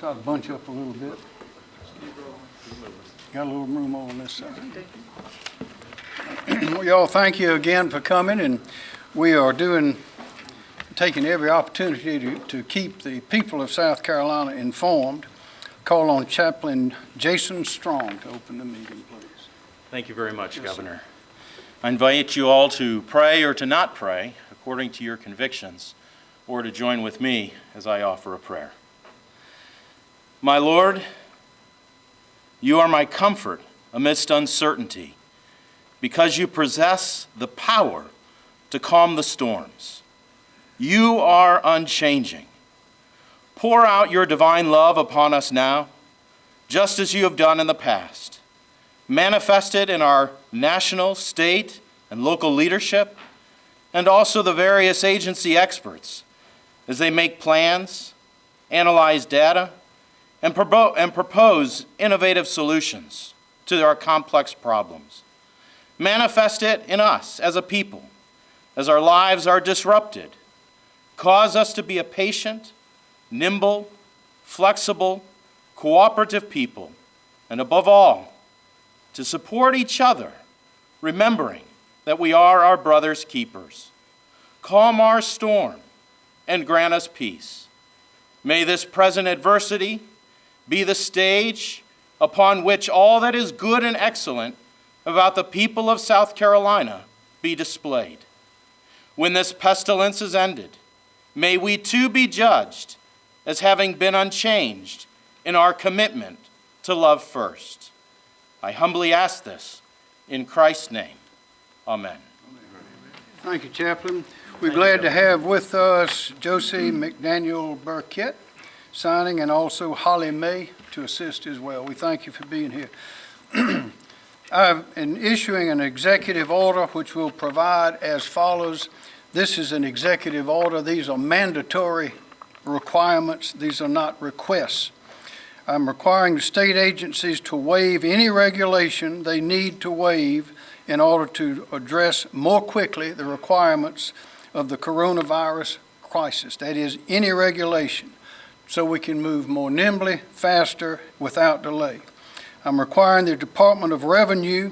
Try to bunch up a little bit. Got a little room on this side. Well, y'all, thank you again for coming, and we are doing, taking every opportunity to, to keep the people of South Carolina informed. Call on Chaplain Jason Strong to open the meeting, please. Thank you very much, Yes, sir. Governor. I invite you all to pray or to not pray, according to your convictions, or to join with me as I offer a prayer. My Lord, you are my comfort amidst uncertainty, because you possess the power to calm the storms. You are unchanging. Pour out your divine love upon us now, just as you have done in the past manifested in our national, state, and local leadership, and also the various agency experts as they make plans, analyze data, and, and propose innovative solutions to our complex problems. Manifest it in us as a people as our lives are disrupted. Cause us to be a patient, nimble, flexible, cooperative people, and above all, to support each other, remembering that we are our brother's keepers. Calm our storm and grant us peace. May this present adversity be the stage upon which all that is good and excellent about the people of South Carolina be displayed. When this pestilence is ended, may we too be judged as having been unchanged in our commitment to love first. I humbly ask this in Christ's name. Amen. Thank you, Chaplain. We're glad to have with us Josie McDaniel Burkett signing and also Holly May to assist as well. We thank you for being here. I'm in issuing an executive order which will provide as follows. This is an executive order. These are mandatory requirements. These are not requests. I'm requiring the state agencies to waive any regulation they need to waive in order to address more quickly the requirements of the coronavirus crisis. That is, any regulation, so we can move more nimbly, faster, without delay. I'm requiring the Department of Revenue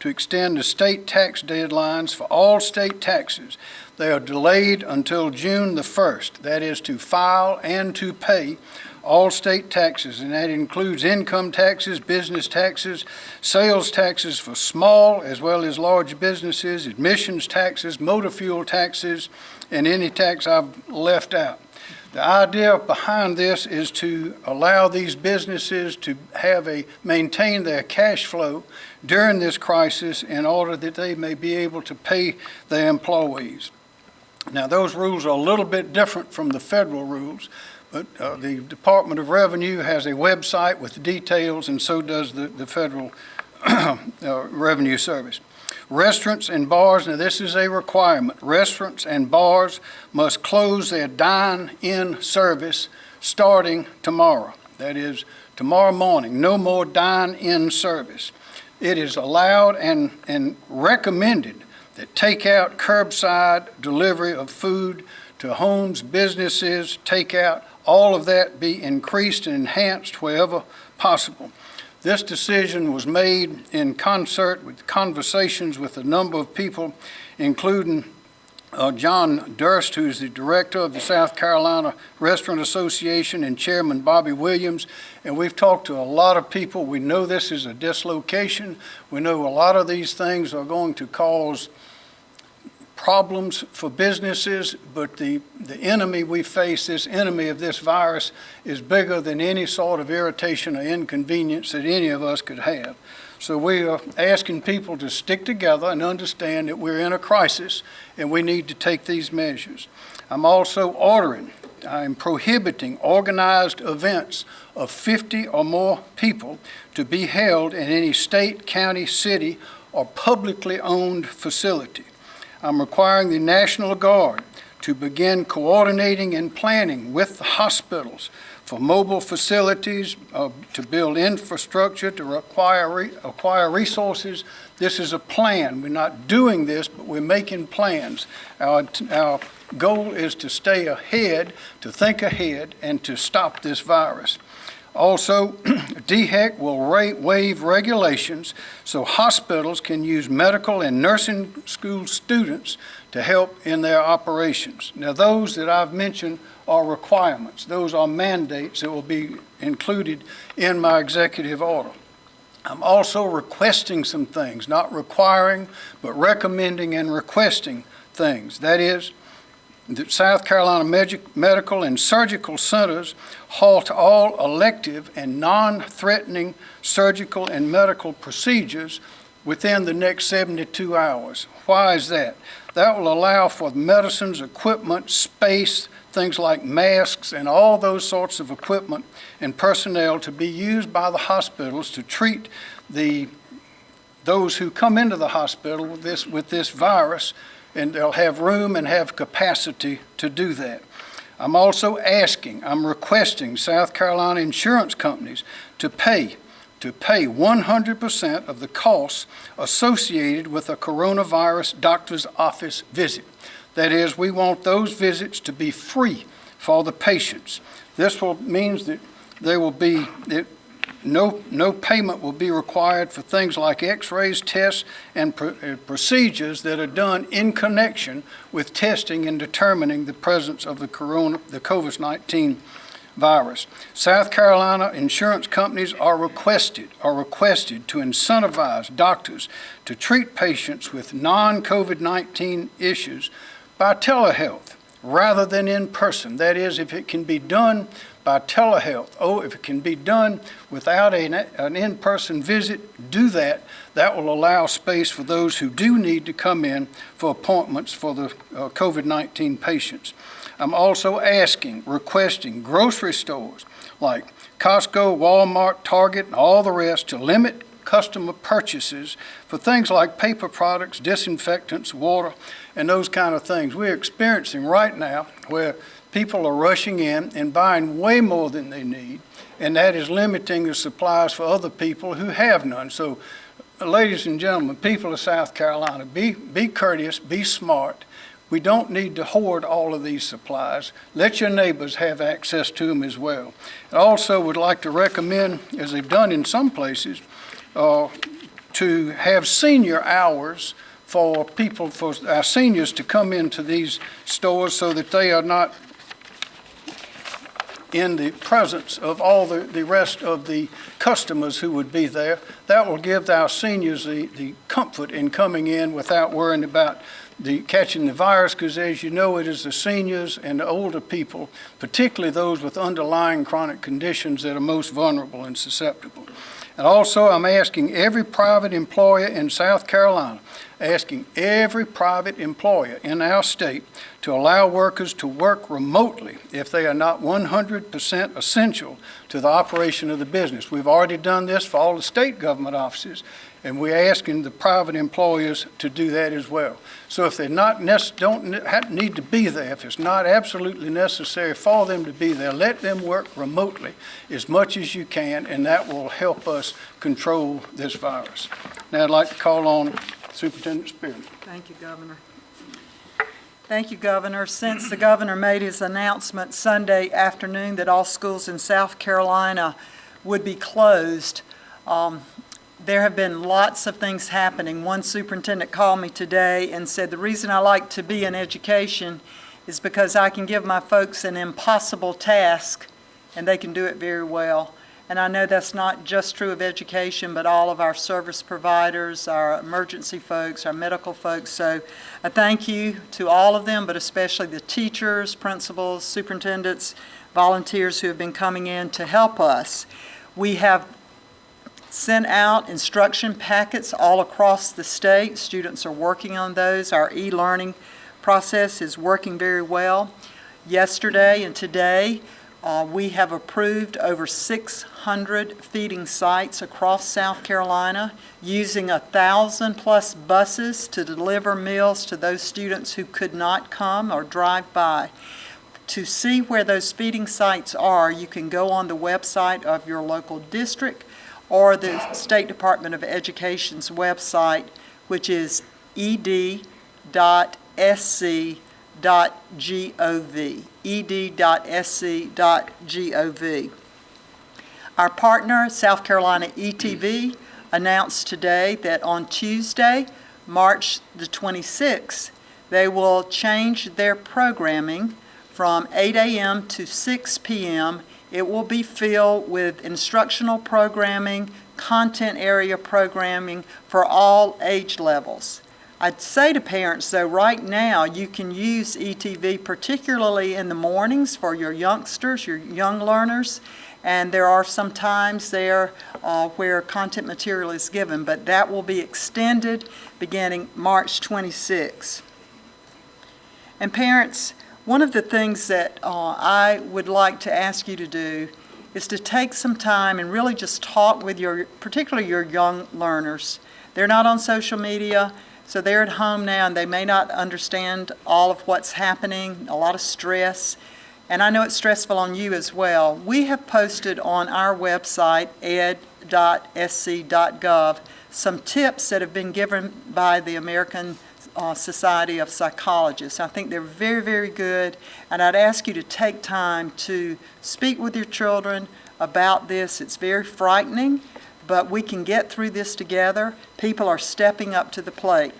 to extend the state tax deadlines for all state taxes. They are delayed until June the 1st, that is to file and to pay all state taxes, and that includes income taxes, business taxes, sales taxes for small as well as large businesses, admissions taxes, motor fuel taxes, and any tax I've left out. The idea behind this is to allow these businesses to have a, maintain their cash flow during this crisis in order that they may be able to pay their employees. Now, those rules are a little bit different from the federal rules, but uh, the Department of Revenue has a website with details, and so does the, the Federal uh, Revenue Service. Restaurants and bars, now this is a requirement. Restaurants and bars must close their dine-in service starting tomorrow. That is, tomorrow morning, no more dine-in service. It is allowed and, and recommended that takeout, curbside delivery of food to homes, businesses, takeout, all of that be increased and enhanced wherever possible. This decision was made in concert with conversations with a number of people, including uh, John Durst, who's the director of the South Carolina Restaurant Association, and Chairman Bobby Williams. And we've talked to a lot of people. We know this is a dislocation. We know a lot of these things are going to cause problems for businesses, but the, the enemy we face, this enemy of this virus, is bigger than any sort of irritation or inconvenience that any of us could have. So we are asking people to stick together and understand that we're in a crisis and we need to take these measures. I'm also ordering, I'm prohibiting organized events of 50 or more people to be held in any state, county, city, or publicly owned facility. I'm requiring the National Guard to begin coordinating and planning with the hospitals for mobile facilities, uh, to build infrastructure, to acquire, re acquire resources. This is a plan. We're not doing this, but we're making plans. Our, our goal is to stay ahead, to think ahead, and to stop this virus. Also, DHEC will waive regulations so hospitals can use medical and nursing school students to help in their operations. Now, those that I've mentioned are requirements. Those are mandates that will be included in my executive order. I'm also requesting some things, not requiring, but recommending and requesting things. That is, that South Carolina Medi- Medical and Surgical Centers halt all elective and non-threatening surgical and medical procedures within the next 72 hours. Why is that? That will allow for medicines, equipment, space, things like masks, and all those sorts of equipment and personnel to be used by the hospitals to treat the, those who come into the hospital with this, with this virus, and they'll have room and have capacity to do that. I'm also asking, I'm requesting South Carolina insurance companies to pay, to pay 100% of the costs associated with a coronavirus doctor's office visit. That is, we want those visits to be free for the patients. This will, means that they will be, that no, no payment will be required for things like x-rays, tests, and pr- uh, procedures that are done in connection with testing and determining the presence of the corona, the COVID-19 virus. South Carolina insurance companies are requested, are requested to incentivize doctors to treat patients with non-COVID-19 issues by telehealth rather than in person. That is, if it can be done by telehealth, oh, if it can be done without an, an in-person visit, do that. That will allow space for those who do need to come in for appointments for the uh, COVID-19 patients. I'm also asking, requesting grocery stores like Costco, Walmart, Target, and all the rest to limit customer purchases for things like paper products, disinfectants, water, and those kind of things. We're experiencing right now where people are rushing in and buying way more than they need, and that is limiting the supplies for other people who have none. So, ladies and gentlemen, people of South Carolina, be, be courteous, be smart. We don't need to hoard all of these supplies. Let your neighbors have access to them as well. I also would like to recommend, as they've done in some places, uh, to have senior hours for people, for our seniors to come into these stores so that they are not in the presence of all the, the rest of the customers who would be there. That will give our seniors the, the comfort in coming in without worrying about the catching the virus, because as you know, it is the seniors and the older people, particularly those with underlying chronic conditions, that are most vulnerable and susceptible. And also, I'm asking every private employer in South Carolina, asking every private employer in our state to allow workers to work remotely if they are not 100% essential to the operation of the business. We've already done this for all the state government offices, and we're asking the private employers to do that as well. So if they're not don't ne- need to be there, if it's not absolutely necessary for them to be there, let them work remotely as much as you can, and that will help us control this virus. Now I'd like to call on Superintendent Spearman. Thank you, Governor. Thank you, Governor. Since the governor made his announcement Sunday afternoon that all schools in South Carolina would be closed, um, there have been lots of things happening. One superintendent called me today and said, "The reason I like to be in education is because I can give my folks an impossible task, and they can do it very well." And I know that's not just true of education, but all of our service providers, our emergency folks, our medical folks. So a thank you to all of them, but especially the teachers, principals, superintendents, volunteers who have been coming in to help us. We have sent out instruction packets all across the state. Students are working on those. Our e-learning process is working very well. Yesterday and today, uh, we have approved over 600 feeding sites across South Carolina, using a thousand plus buses to deliver meals to those students who could not come or drive by. To see where those feeding sites are, you can go on the website of your local district or the State Department of Education's website, which is ed.sc.gov ed.sc.gov. Our partner, South Carolina ETV, announced today that on Tuesday, March the 26th, they will change their programming from 8 a.m. to 6 p.m. It will be filled with instructional programming, content area programming for all age levels. I'd say to parents, though, right now, you can use ETV particularly in the mornings for your youngsters, your young learners, and there are some times there uh, where content material is given, but that will be extended beginning March 26. And parents, one of the things that uh, I would like to ask you to do is to take some time and really just talk with your, particularly your young learners. They're not on social media, so they're at home now and they may not understand all of what's happening, a lot of stress. And I know it's stressful on you as well. We have posted on our website, ed.sc.gov, some tips that have been given by the American uh, Society of Psychologists. I think they're very, very good, and I'd ask you to take time to speak with your children about this. It's very frightening, but we can get through this together. People are stepping up to the plate.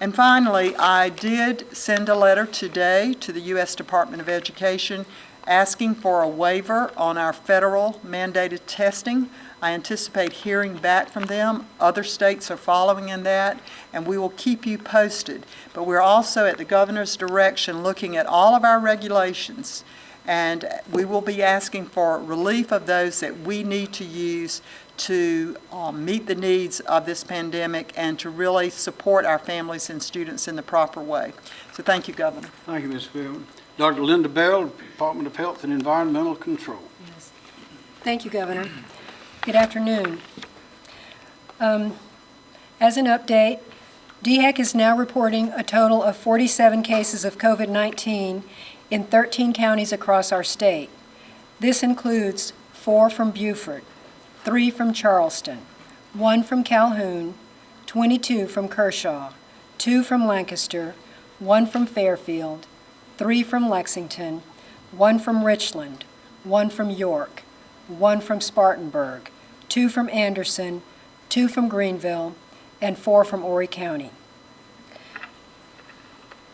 And finally, I did send a letter today to the U.S. Department of Education asking for a waiver on our federal mandated testing. I anticipate hearing back from them. Other states are following in that, and we will keep you posted. But we're also, at the governor's direction, looking at all of our regulations, and we will be asking for relief of those that we need to use to um, meet the needs of this pandemic and to really support our families and students in the proper way. So thank you, Governor. Thank you, Ms. Philbin. Dr. Linda Bell, Department of Health and Environmental Control. Yes. Thank you, Governor. Good afternoon. Um, As an update, DHEC is now reporting a total of 47 cases of COVID-19 in 13 counties across our state. This includes four from Beaufort, three from Charleston, one from Calhoun, 22 from Kershaw, two from Lancaster, one from Fairfield, three from Lexington, one from Richland, one from York, one from Spartanburg, two from Anderson, two from Greenville, and four from Horry County.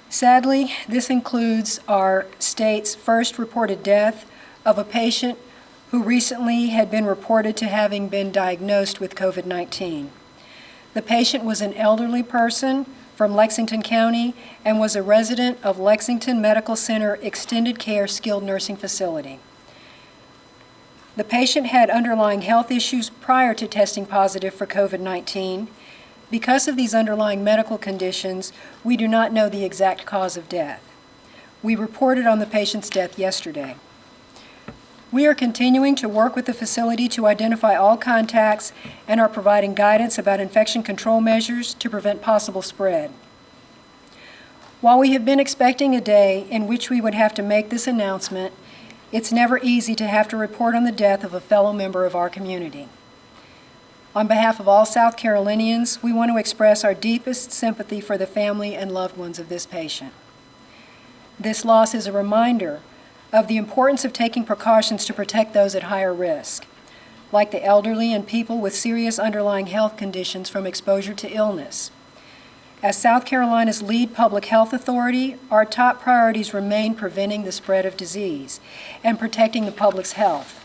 Sadly, this includes our state's first reported death of a patient who recently had been reported to having been diagnosed with COVID-19. The patient was an elderly person from Lexington County and was a resident of Lexington Medical Center Extended Care Skilled Nursing Facility. The patient had underlying health issues prior to testing positive for COVID-19. Because of these underlying medical conditions, we do not know the exact cause of death. We reported on the patient's death yesterday. We are continuing to work with the facility to identify all contacts and are providing guidance about infection control measures to prevent possible spread. While we have been expecting a day in which we would have to make this announcement, it's never easy to have to report on the death of a fellow member of our community. On behalf of all South Carolinians, we want to express our deepest sympathy for the family and loved ones of this patient. This loss is a reminder of the importance of taking precautions to protect those at higher risk, like the elderly and people with serious underlying health conditions from exposure to illness. As South Carolina's lead public health authority, our top priorities remain preventing the spread of disease and protecting the public's health.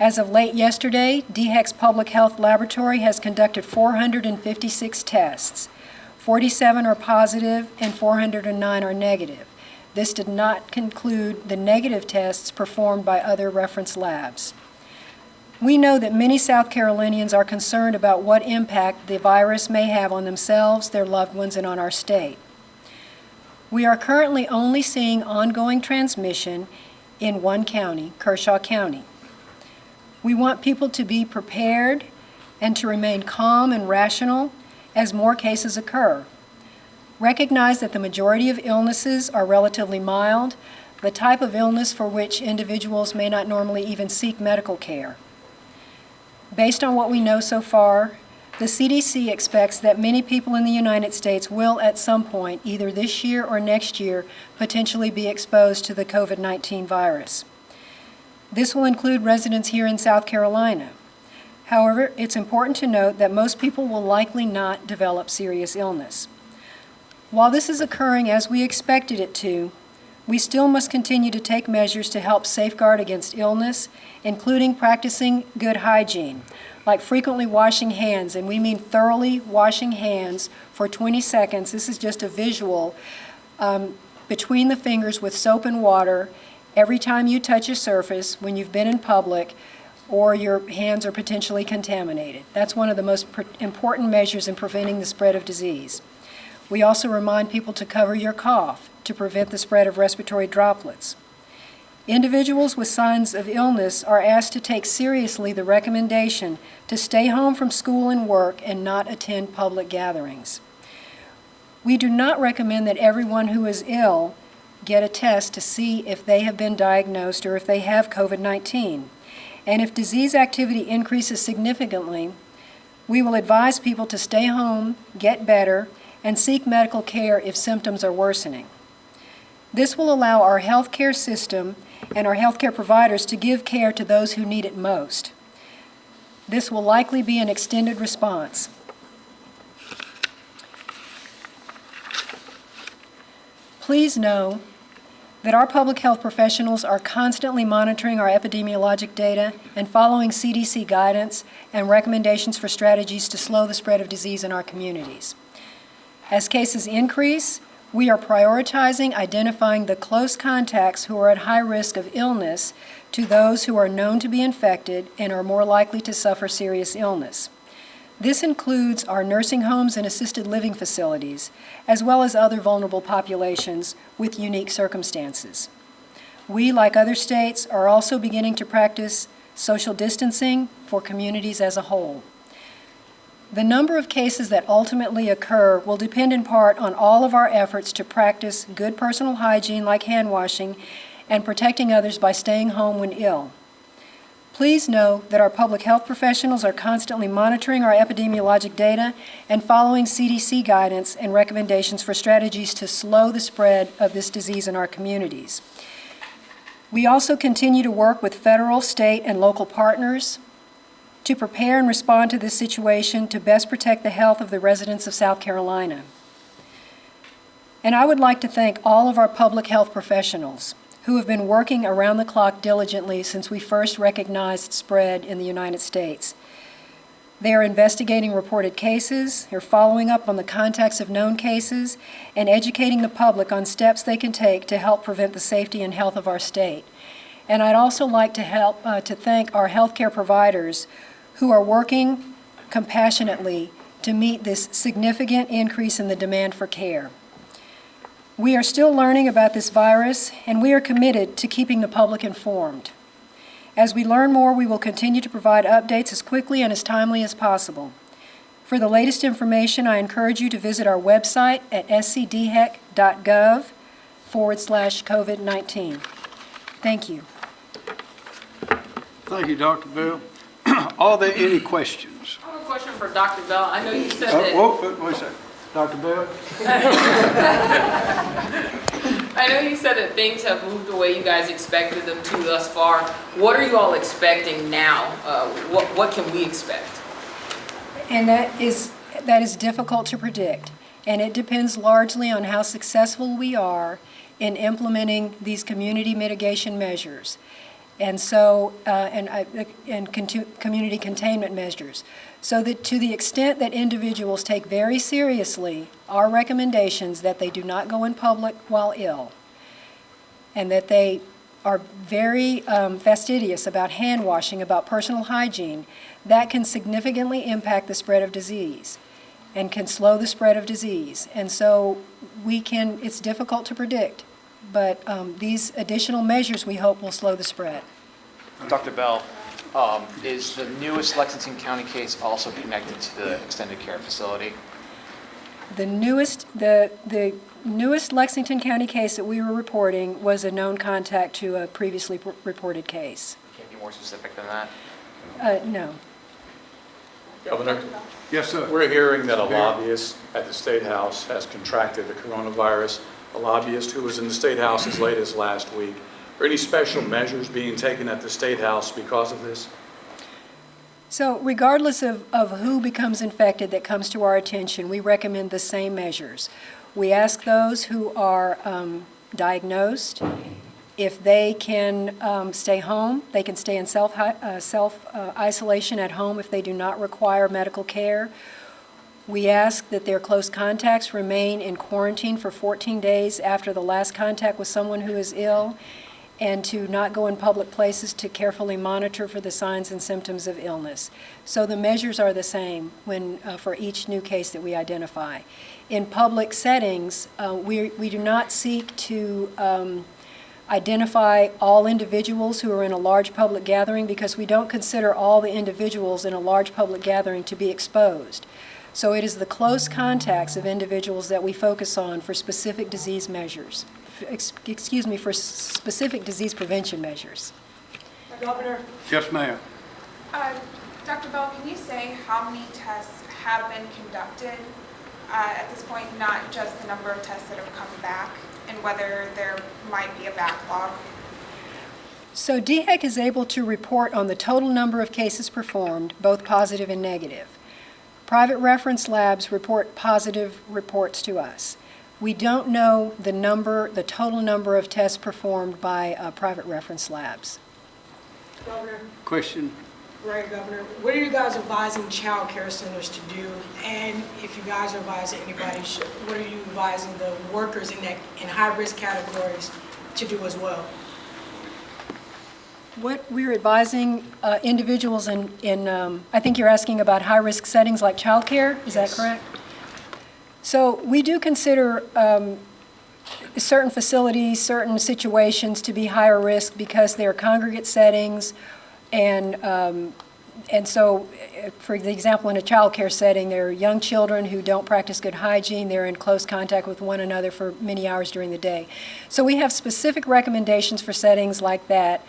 As of late yesterday, DHEC's Public Health Laboratory has conducted 456 tests. 47 are positive and 409 are negative. This did not conclude the negative tests performed by other reference labs. We know that many South Carolinians are concerned about what impact the virus may have on themselves, their loved ones, and on our state. We are currently only seeing ongoing transmission in one county, Kershaw County. We want people to be prepared and to remain calm and rational as more cases occur. Recognize that the majority of illnesses are relatively mild, the type of illness for which individuals may not normally even seek medical care. Based on what we know so far, the CDC expects that many people in the United States will at some point, either this year or next year, potentially be exposed to the COVID-19 virus. This will include residents here in South Carolina. However, it's important to note that most people will likely not develop serious illness. While this is occurring as we expected it to, we still must continue to take measures to help safeguard against illness, including practicing good hygiene, like frequently washing hands, and we mean thoroughly washing hands for 20 seconds. This is just a visual um, between the fingers with soap and water every time you touch a surface when you've been in public or your hands are potentially contaminated. That's one of the most important measures in preventing the spread of disease. We also remind people to cover your cough to prevent the spread of respiratory droplets. Individuals with signs of illness are asked to take seriously the recommendation to stay home from school and work and not attend public gatherings. We do not recommend that everyone who is ill get a test to see if they have been diagnosed or if they have COVID 19. And if disease activity increases significantly, we will advise people to stay home, get better, and seek medical care if symptoms are worsening. This will allow our healthcare system and our healthcare providers to give care to those who need it most. This will likely be an extended response. Please know that our public health professionals are constantly monitoring our epidemiologic data and following CDC guidance and recommendations for strategies to slow the spread of disease in our communities. As cases increase, we are prioritizing identifying the close contacts who are at high risk of illness to those who are known to be infected and are more likely to suffer serious illness. This includes our nursing homes and assisted living facilities, as well as other vulnerable populations with unique circumstances. We, like other states, are also beginning to practice social distancing for communities as a whole. The number of cases that ultimately occur will depend in part on all of our efforts to practice good personal hygiene like hand washing and protecting others by staying home when ill. Please know that our public health professionals are constantly monitoring our epidemiologic data and following CDC guidance and recommendations for strategies to slow the spread of this disease in our communities. We also continue to work with federal, state, and local partners to prepare and respond to this situation to best protect the health of the residents of South Carolina. And I would like to thank all of our public health professionals who have been working around the clock diligently since we first recognized spread in the United States. They are investigating reported cases, they're following up on the contacts of known cases, and educating the public on steps they can take to help prevent the safety and health of our state. And I'd also like to help uh, to thank our healthcare providers who are working compassionately to meet this significant increase in the demand for care. We are still learning about this virus, and we are committed to keeping the public informed. As we learn more, we will continue to provide updates as quickly and as timely as possible. For the latest information, I encourage you to visit our website at scdhec.gov forward slash COVID 19. Thank you. Thank you, Dr. Bell. Are there any questions? I have a question for Dr. Bell. I know you said Uh, that, whoa, wait- wait a second. Dr. Bell? I know you said that things have moved the way you guys expected them to thus far. What are you all expecting now? Uh, what, what can we expect? And that is, that is difficult to predict. And it depends largely on how successful we are in implementing these community mitigation measures. And so, uh, and, I- and community containment measures. So that to the extent that individuals take very seriously our recommendations that they do not go in public while ill, and that they are very um, fastidious about hand washing, about personal hygiene, that can significantly impact the spread of disease and can slow the spread of disease. And so we can, it's difficult to predict, but um, these additional measures we hope will slow the spread. Dr. Bell, um, is the newest Lexington County case also connected to the extended care facility? The newest, the, the newest Lexington County case that we were reporting was a known contact to a previously reported case. Can you be more specific than that? Uh, no. Governor, Yes, sir. we're hearing that a lobbyist at the State House has contracted the coronavirus, a lobbyist who was in the State House as late as last week. Are any special measures being taken at the State House because of this? So regardless of, of who becomes infected that comes to our attention, we recommend the same measures. We ask those who are um, diagnosed, if they can um, stay home, they can stay in self, uh, self uh, isolation at home if they do not require medical care. We ask that their close contacts remain in quarantine for 14 days after the last contact with someone who is ill, and to not go in public places to carefully monitor for the signs and symptoms of illness. So the measures are the same when, uh, for each new case that we identify. In public settings, uh, we, we do not seek to um, identify all individuals who are in a large public gathering because we don't consider all the individuals in a large public gathering to be exposed. So it is the close contacts of individuals that we focus on for specific disease measures, ex- excuse me, for s- specific disease prevention measures. Governor, Yes, ma'am. uh, Dr. Bell, can you say how many tests have been conducted uh, at this point, not just the number of tests that have come back, and whether there might be a backlog? So DHEC is able to report on the total number of cases performed, both positive and negative. Private reference labs report positive reports to us. We don't know the number, the total number of tests performed by uh, private reference labs. Governor, Question? right, Governor, what are you guys advising child care centers to do? And if you guys are advising anybody, what are you advising the workers in that, in high-risk categories to do as well? What we're advising uh, individuals in, in, um, I think you're asking about high-risk settings like childcare, is that correct? So we do consider um, certain facilities, certain situations to be higher risk because they're congregate settings, and, um, and so, uh, for the example, in a childcare setting, there are young children who don't practice good hygiene, they're in close contact with one another for many hours during the day. So we have specific recommendations for settings like that,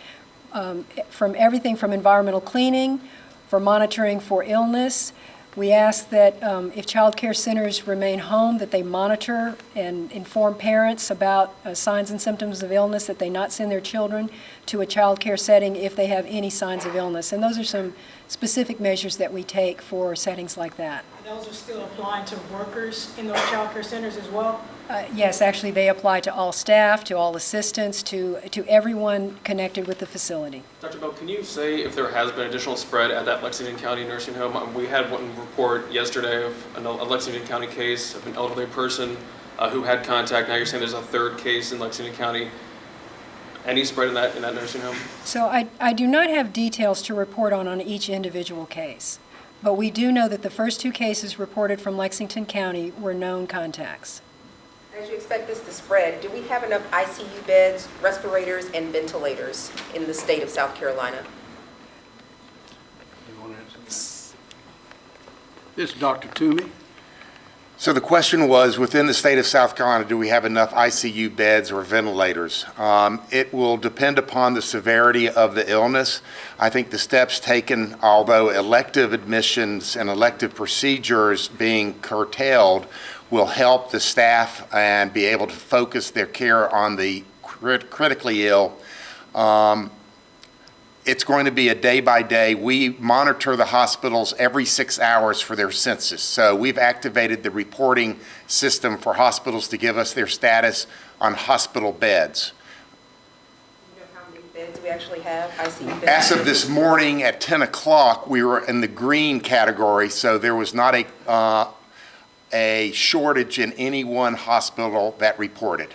um, from everything from environmental cleaning, for monitoring for illness. We ask that um, if child care centers remain home, that they monitor and inform parents about uh, signs and symptoms of illness, that they not send their children to a child care setting if they have any signs of illness. And those are some specific measures that we take for settings like that. Those are still applying to workers in those child care centers as well? Uh, Yes, actually, they apply to all staff, to all assistants, to, to everyone connected with the facility. Dr. Bell, can you say if there has been additional spread at that Lexington County nursing home? Um, We had one report yesterday of an- a Lexington County case of an elderly person uh, who had contact. Now you're saying there's a third case in Lexington County. Any spread in that, in that nursing home? So I, I do not have details to report on on each individual case, but we do know that the first two cases reported from Lexington County were known contacts. As you expect this to spread, do we have enough ICU beds, respirators, and ventilators in the state of South Carolina? This is Dr. Toomey. So the question was, within the state of South Carolina, do we have enough ICU beds or ventilators? Um, It will depend upon the severity of the illness. I think the steps taken, although elective admissions and elective procedures being curtailed, will help the staff and be able to focus their care on the crit- critically ill. Um, it's going to be a day by day. We monitor the hospitals every six hours for their census. So we've activated the reporting system for hospitals to give us their status on hospital beds. Do you know how many beds we actually have, ICU beds? As of this morning at 10 o'clock, we were in the green category, so there was not a, uh, a shortage in any one hospital that reported.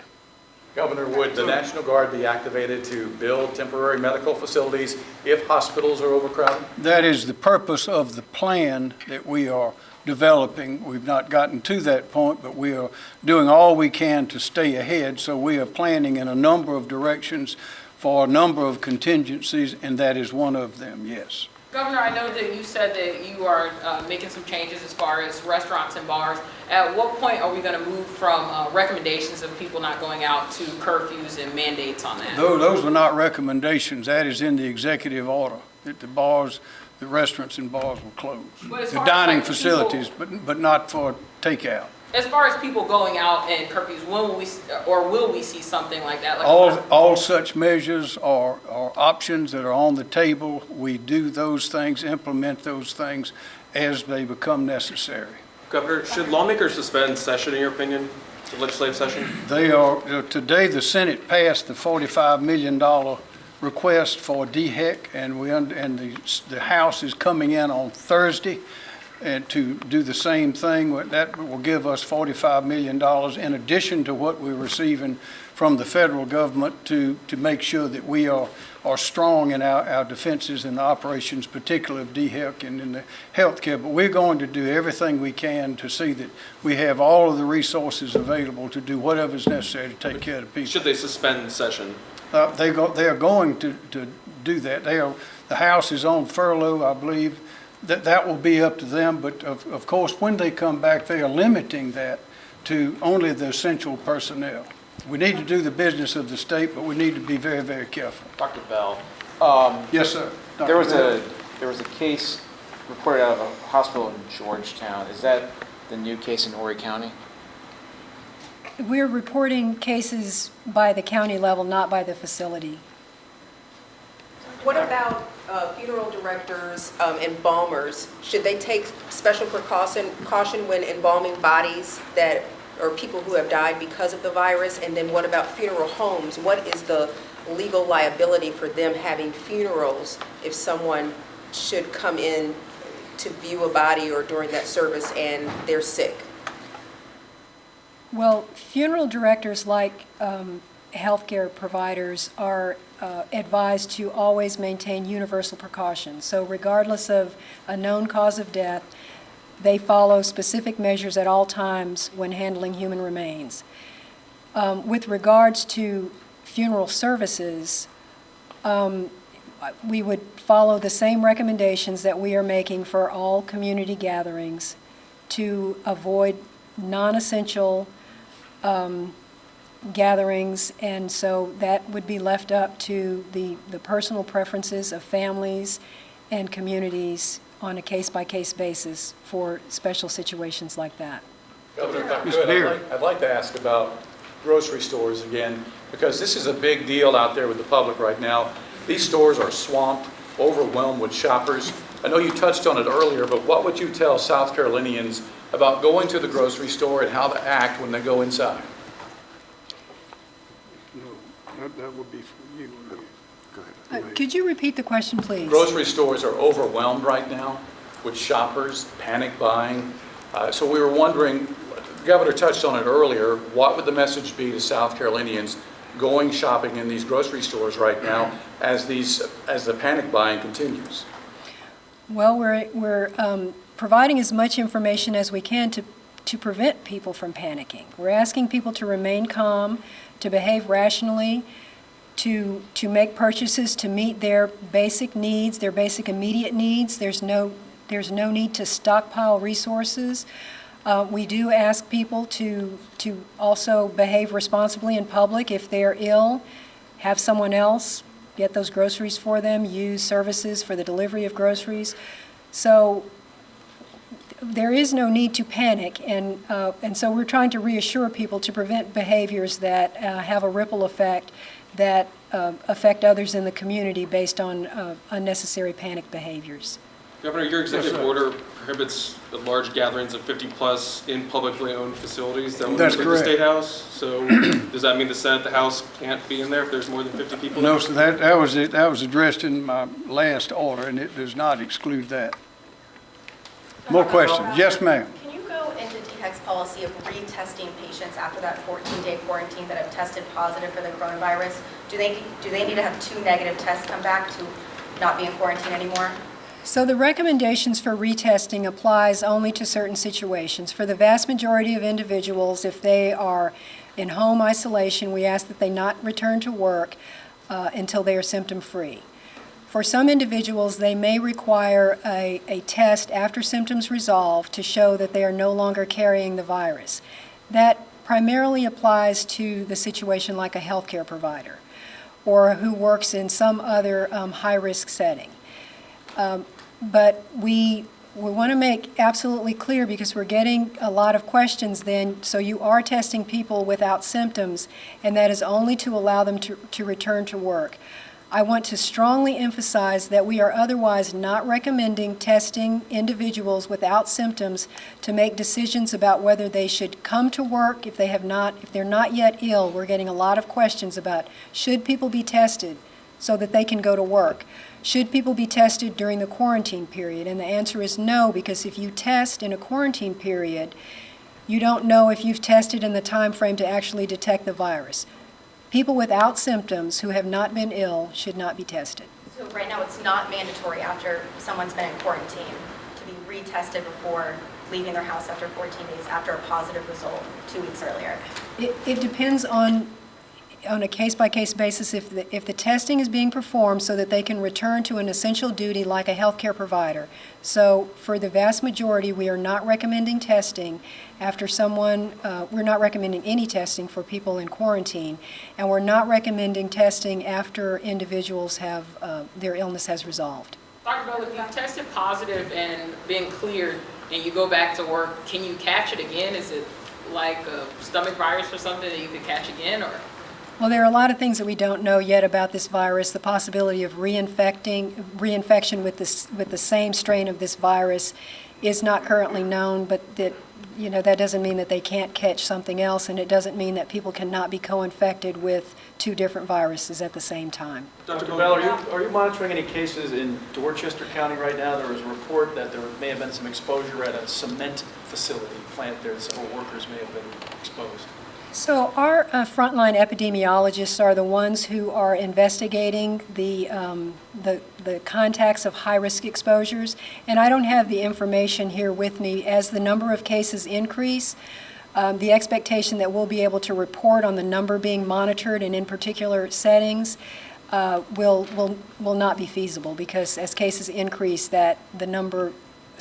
Governor, would the National Guard be activated to build temporary medical facilities if hospitals are overcrowded? That is the purpose of the plan that we are developing. We've not gotten to that point, but we are doing all we can to stay ahead. So we are planning in a number of directions for a number of contingencies, and that is one of them, yes. Governor, I know that you said that you are uh, making some changes as far as restaurants and bars. At what point are we going to move from uh, recommendations of people not going out to curfews and mandates on that? Tho- Those are not recommendations. That is in the executive order, that the bars the restaurants and bars will close. The dining like, facilities, but, but not for takeout. As far as people going out and curfews, when will we, or will we see something like that? Like All, all such measures are, are options that are on the table. We do those things, implement those things as they become necessary. Governor, should lawmakers suspend session, in your opinion, the legislative session? They are, uh, today, the Senate passed the $45 million request for DHEC, and we, and the, the House is coming in on Thursday and to do the same thing. That will give us $45 million in addition to what we're receiving from the federal government to, to make sure that we are, are strong in our, our defenses and the operations, particularly of DHEC and in the healthcare. But we're going to do everything we can to see that we have all of the resources available to do whatever is necessary to take care of the people. Should they suspend the session? Uh, They go, they are going to, to do that. They are, the House is on furlough, I believe. That, that will be up to them, but of, of course, when they come back, they are limiting that to only the essential personnel. We need to do the business of the state, but we need to be very, very careful. Dr. Bell, um, Yes, sir. there was Dr. a, there was a case reported out of a hospital in Georgetown. Is that the new case in Horry County? We're reporting cases by the county level, not by the facility. What about uh, funeral directors, um, embalmers? Should they take special precaution, caution when embalming bodies that, or people who have died because of the virus? And then what about funeral homes? What is the legal liability for them having funerals if someone should come in to view a body or during that service and they're sick? Well, funeral directors, like um, healthcare providers, are uh, advised to always maintain universal precautions. So regardless of a known cause of death, they follow specific measures at all times when handling human remains. Um, With regards to funeral services, um, we would follow the same recommendations that we are making for all community gatherings to avoid non-essential um, gatherings, and so that would be left up to the, the personal preferences of families and communities on a case-by-case basis for special situations like that. Governor, if I could, I'd like- I'd like to ask about grocery stores again, because this is a big deal out there with the public right now. These stores are swamped, overwhelmed with shoppers. I know you touched on it earlier, but what would you tell South Carolinians about going to the grocery store and how to act when they go inside? That that would be for you. Uh, Could you repeat the question, please? Grocery stores are overwhelmed right now with shoppers, panic buying. Uh, So we were wondering, the Governor touched on it earlier, what would the message be to South Carolinians going shopping in these grocery stores right now as these, as the panic buying continues? Well, we're, we're um, providing as much information as we can to, to prevent people from panicking. We're asking people to remain calm, to behave rationally, to, to make purchases to meet their basic needs, their basic immediate needs. There's no, there's no need to stockpile resources. Uh, We do ask people to, to also behave responsibly in public. If they're ill, have someone else get those groceries for them, use services for the delivery of groceries. So there is no need to panic, and, uh, and so we're trying to reassure people to prevent behaviors that uh, have a ripple effect that uh, affect others in the community based on uh, unnecessary panic behaviors. Governor, your executive sir. order prohibits large gatherings of 50-plus in publicly owned facilities that would That's include the. State House. So does that mean the Senate, the House can't be in there if there's more than 50 people? No, so that, that was, it. that was addressed in my last order, and it does not exclude that. More questions? Yes, ma'am. DHEC's policy of retesting patients after that 14-day quarantine that have tested positive for the coronavirus? Do they, do they need to have two negative tests come back to not be in quarantine anymore? So the recommendations for retesting applies only to certain situations. For the vast majority of individuals, if they are in home isolation, we ask that they not return to work uh, until they are symptom-free. For some individuals, they may require a, a test after symptoms resolve to show that they are no longer carrying the virus. That primarily applies to the situation like a healthcare provider or who works in some other um, high-risk setting. Um, But we, we want to make absolutely clear, because we're getting a lot of questions then, so you are testing people without symptoms, and that is only to allow them to, to return to work. I want to strongly emphasize that we are otherwise not recommending testing individuals without symptoms to make decisions about whether they should come to work if they have not, if they're not yet ill. We're getting a lot of questions about, should people be tested so that they can go to work? Should people be tested during the quarantine period? And the answer is no, because if you test in a quarantine period, you don't know if you've tested in the time frame to actually detect the virus. People without symptoms who have not been ill should not be tested. So right now, it's not mandatory after someone's been in quarantine to be retested before leaving their house after 14 days after a positive result two weeks earlier. It, it depends on, on a case-by-case basis if the, if the testing is being performed so that they can return to an essential duty like a healthcare provider. So for the vast majority, we are not recommending testing after someone, uh, we're not recommending any testing for people in quarantine, and we're not recommending testing after individuals have, uh, their illness has resolved. Dr. Bell, if you tested positive and been cleared and you go back to work, can you catch it again? Is it like a stomach virus or something that you could catch again, or? Well, there are a lot of things that we don't know yet about this virus. The possibility of reinfecting, reinfection with this, with the same strain of this virus is not currently known, but that, you know, that doesn't mean that they can't catch something else, and it doesn't mean that people cannot be co-infected with two different viruses at the same time. Dr. Bell, are you, are you monitoring any cases in Dorchester County right now? There was a report that there may have been some exposure at a cement facility plant there, several workers may have been exposed. So our uh, frontline epidemiologists are the ones who are investigating the, um, the, the contacts of high-risk exposures, and I don't have the information here with me. As the number of cases increase, um, the expectation that we'll be able to report on the number being monitored and in particular settings uh, will, will, will not be feasible because as cases increase, that the number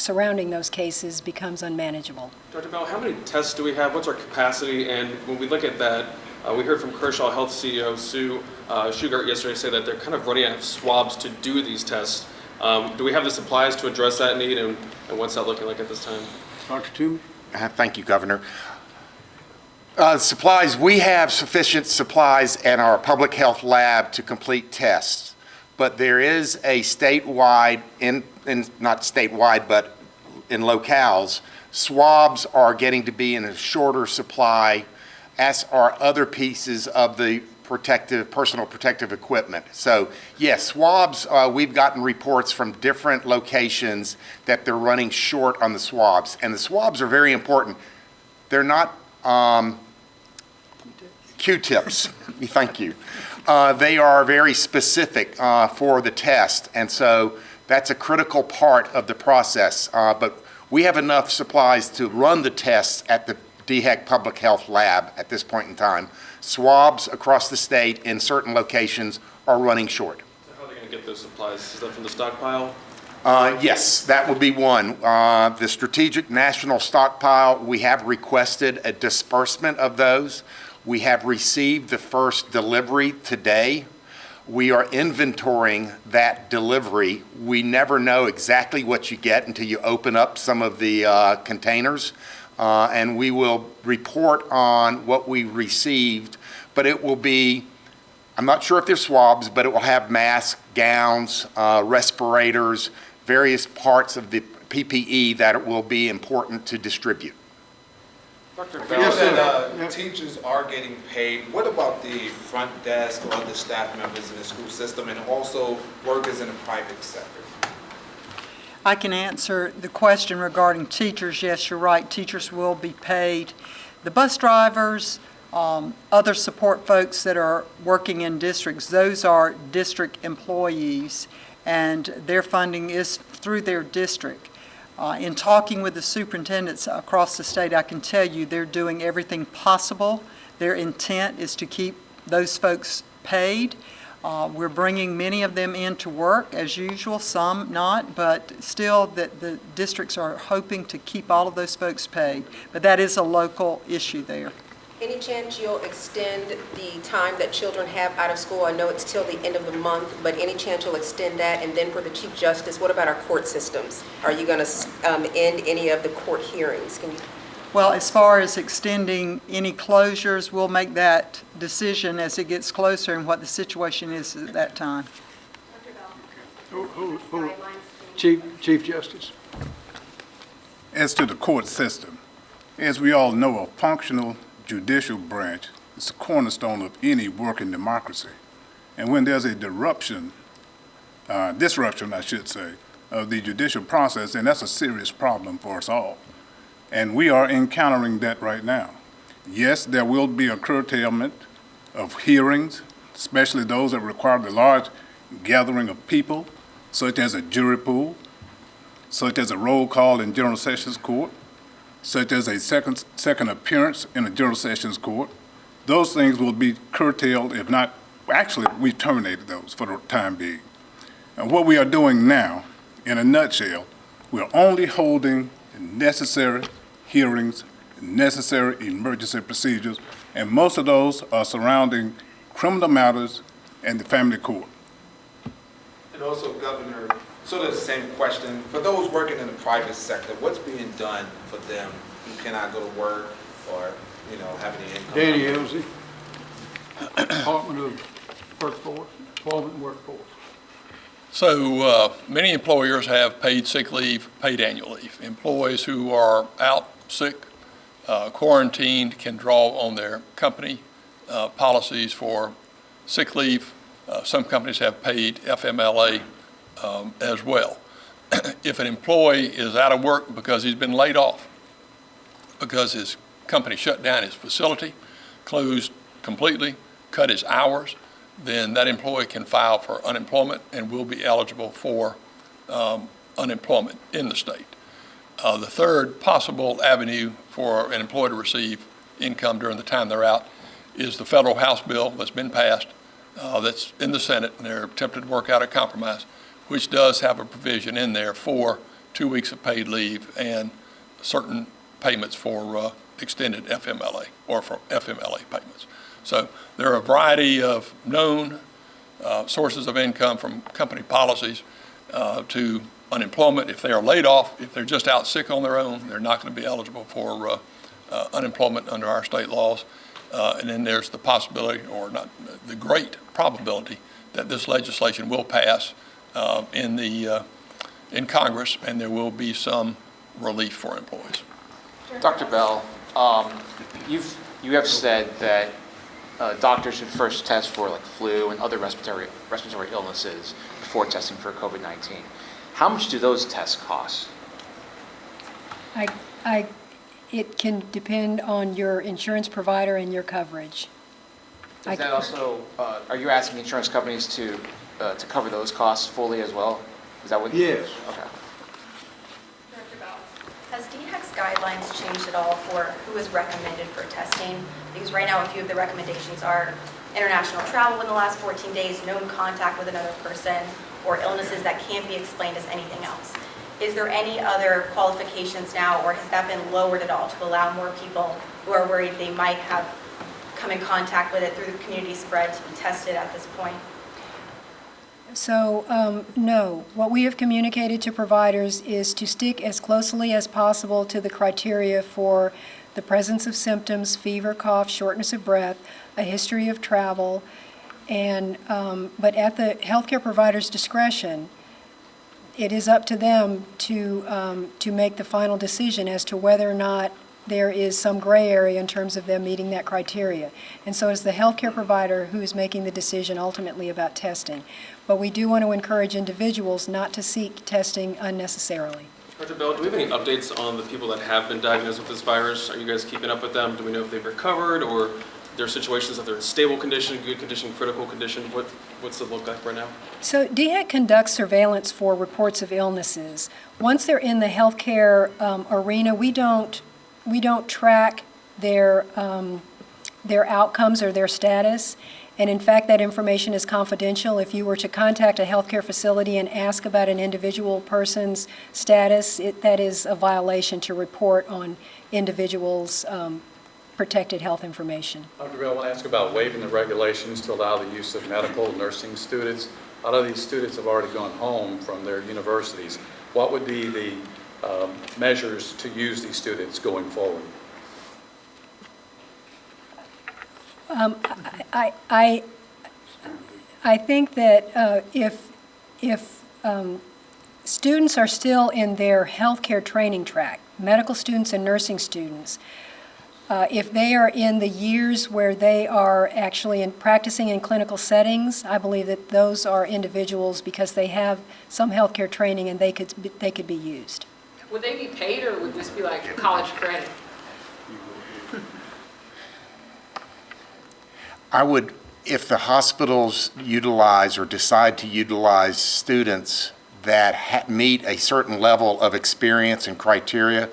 surrounding those cases becomes unmanageable. Dr. Bell, how many tests do we have? What's our capacity? And when we look at that, uh, we heard from Kershaw Health CEO Sue uh, Shugart yesterday say that they're kind of running out of swabs to do these tests. Um, do we have the supplies to address that need, and, and what's that looking like at this time? Dr. Toomey? Uh, Thank you, Governor. Uh, Supplies, we have sufficient supplies in our public health lab to complete tests, but there is a statewide, in, not statewide, but in locales, swabs are getting to be in a shorter supply, as are other pieces of the protective, personal protective equipment. So yes, swabs, uh, we've gotten reports from different locations that they're running short on the swabs. And the swabs are very important. They're not um, Q-tips. Thank you. Uh, they are very specific uh, for the test, and so that's a critical part of the process. Uh, but we have enough supplies to run the tests at the DHEC Public Health Lab at this point in time. Swabs across the state in certain locations are running short. How are they going to get those supplies? Is that from the stockpile? Uh, Yes, that would be one. Uh, The Strategic National Stockpile, we have requested a disbursement of those. We have received the first delivery today. We are inventorying that delivery. We never know exactly what you get until you open up some of the uh, containers. Uh, And we will report on what we received, but it will be I'm not sure if they're swabs, but it will have masks, gowns, uh, respirators, various parts of the PPE that it will be important to distribute. Dr. We Bell, know that uh, teachers are getting paid. What about the front desk or other staff members in the school system and also workers in the private sector? I can answer the question regarding teachers. Yes, you're right, teachers will be paid. The bus drivers, um, other support folks that are working in districts, those are district employees, and their funding is through their district. Uh, In talking with the superintendents across the state, I can tell you they're doing everything possible. Their intent is to keep those folks paid. Uh, We're bringing many of them into work as usual, some not, but still that the districts are hoping to keep all of those folks paid. But that is a local issue there. Any chance you'll extend the time that children have out of school? I know it's till the end of the month, but any chance you'll extend that? And then for the Chief Justice, what about our court systems? Are you going to um, end any of the court hearings? Can you Well, as far as extending any closures, we'll make that decision as it gets closer and what the situation is at that time. Hold- hold- hold. Chief, Chief Justice. As to the court system, as we all know, a functional judicial branch is the cornerstone of any working democracy. And when there's a disruption, uh, disruption, I should say, of the judicial process, then that's a serious problem for us all. And we are encountering that right now. Yes, there will be a curtailment of hearings, especially those that require the large gathering of people, such as a jury pool, such as a roll call in General Sessions Court, such as a second, second appearance in a General Sessions Court. Those things will be curtailed, if not, actually, we terminated those for the time being. And what we are doing now, in a nutshell, we're only holding necessary hearings, necessary emergency procedures, and most of those are surrounding criminal matters and the family court. And also, Governor, sort of the same question, for those working in the private sector, what's being done for them who cannot go to work or, you know, have any income? Danny Ellzey, Department of Workforce, Employment Workforce. So uh, many employers have paid sick leave, paid annual leave. Employees who are out sick, uh, quarantined, can draw on their company uh, policies for sick leave. Uh, Some companies have paid FMLA um, as well. If an employee is out of work because he's been laid off, because his company shut down his facility, closed completely, cut his hours, then that employee can file for unemployment and will be eligible for um, unemployment in the state. Uh, The third possible avenue for an employee to receive income during the time they're out is the federal House bill that's been passed, uh, that's in the Senate, and they're attempting to work out a compromise, which does have a provision in there for two weeks of paid leave and certain payments for uh, extended FMLA or for FMLA payments. So there are a variety of known uh, sources of income from company policies uh, to unemployment. If they are laid off, if they're just out sick on their own, they're not going to be eligible for uh, uh, unemployment under our state laws. Uh, And then there's the possibility, or not, the great probability, that this legislation will pass uh, in the, uh, in Congress, and there will be some relief for employees. Dr. Bell, um, you've, you have said that uh, doctors should first test for like flu and other respiratory, respiratory illnesses before testing for COVID-19. How much do those tests cost? I, I, it can depend on your insurance provider and your coverage. I- Is that also, uh, are you asking insurance companies to, uh, to cover those costs fully as well? Is that what? Yes. Okay. Dr. Bell, has DHEC's guidelines changed at all for who is recommended for testing? Because right now, a few of the recommendations are international travel in the last 14 days, known contact with another person, or illnesses that can't be explained as anything else. Is there any other qualifications now, or has that been lowered at all to allow more people who are worried they might have come in contact with it through the community spread to be tested at this point? So, um, no, what we have communicated to providers is to stick as closely as possible to the criteria for the presence of symptoms, fever, cough, shortness of breath, a history of travel, and, um, but at the healthcare provider's discretion, it is up to them to, um, to make the final decision as to whether or not there is some gray area in terms of them meeting that criteria. And so it's the healthcare provider who is making the decision ultimately about testing. But we do want to encourage individuals not to seek testing unnecessarily. Dr. Bell, do we have any updates on the people that have been diagnosed with this virus? Are you guys keeping up with them? Do we know if they've recovered or there are situations that they're in stable condition, good condition, critical condition? What, what's it look like right now? So DHEC conducts surveillance for reports of illnesses. Once they're in the healthcare um, arena, we don't, we don't track their, um, their outcomes or their status. And in fact, that information is confidential. If you were to contact a healthcare facility and ask about an individual person's status, it, that is a violation to report on individuals' um, protected health information. Dr. Bell, I want to ask about waiving the regulations to allow the use of medical nursing students. A lot of these students have already gone home from their universities. What would be the um, measures to use these students going forward? Um, I, I, I think that uh, if, if um, students are still in their healthcare training track, medical students and nursing students, uh, if they are in the years where they are actually in practicing in clinical settings, I believe that those are individuals because they have some healthcare training and they could, they could be used. Would they be paid or would this be like college credit? I would, if the hospitals utilize or decide to utilize students that ha- meet a certain level of experience and criteria,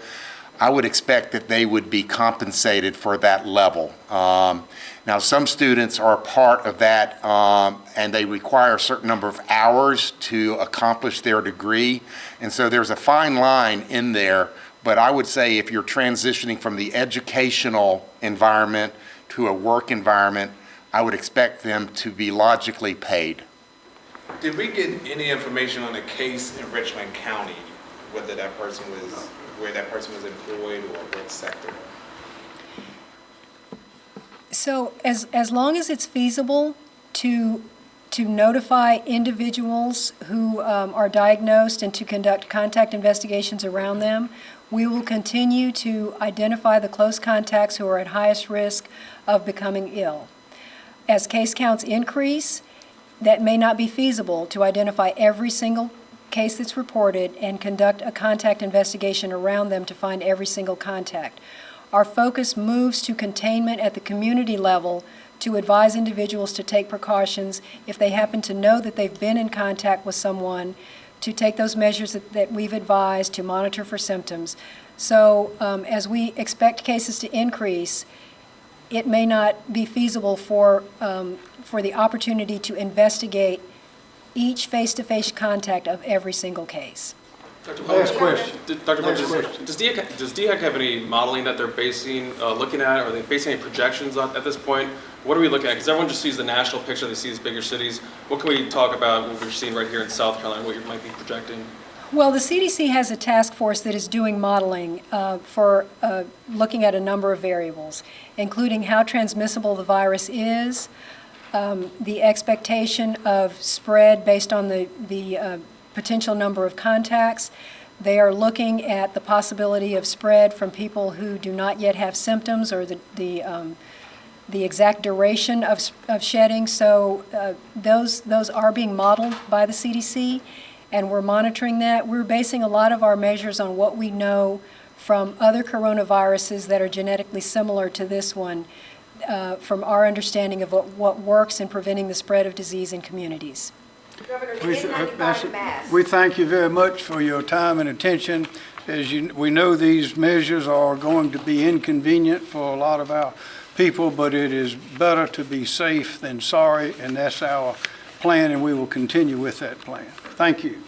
I would expect that they would be compensated for that level. Um, Now, some students are part of that, um, and they require a certain number of hours to accomplish their degree. And so there's a fine line in there, but I would say if you're transitioning from the educational environment to a work environment, I would expect them to be logically paid. Did we get any information on the case in Richland County, whether that person was, where that person was employed or what sector? So as, as long as it's feasible to, to notify individuals who um, are diagnosed and to conduct contact investigations around them, we will continue to identify the close contacts who are at highest risk of becoming ill. As case counts increase, that may not be feasible to identify every single case that's reported and conduct a contact investigation around them to find every single contact. Our focus moves to containment at the community level to advise individuals to take precautions if they happen to know that they've been in contact with someone, to take those measures that, that we've advised to monitor for symptoms. So um, as we expect cases to increase, it may not be feasible for, um, for the opportunity to investigate each face-to-face contact of every single case. Dr. Last Bowles, question. did- Dr. Bowles, Last does- question. does DHEC, does DHEC have any modeling that they're basing, uh, looking at? Are they basing any projections on, at this point? What are we looking at? Because everyone just sees the national picture, they see these bigger cities. What can we talk about what we're seeing right here in South Carolina, what you might be projecting? Well, the CDC has a task force that is doing modeling uh, for uh, looking at a number of variables, including how transmissible the virus is, um, the expectation of spread based on the, the uh, potential number of contacts. They are looking at the possibility of spread from people who do not yet have symptoms or the, the, um, the exact duration of, of shedding. So uh, those, those are being modeled by the CDC, and we're monitoring that. We're basing a lot of our measures on what we know from other coronaviruses that are genetically similar to this one, uh, from our understanding of what, what works in preventing the spread of disease in communities. Governor, We th- uh, that's- N95 mask. We thank you very much for your time and attention. As you, we know these measures are going to be inconvenient for a lot of our people, but it is better to be safe than sorry, and that's our plan, and we will continue with that plan. Thank you.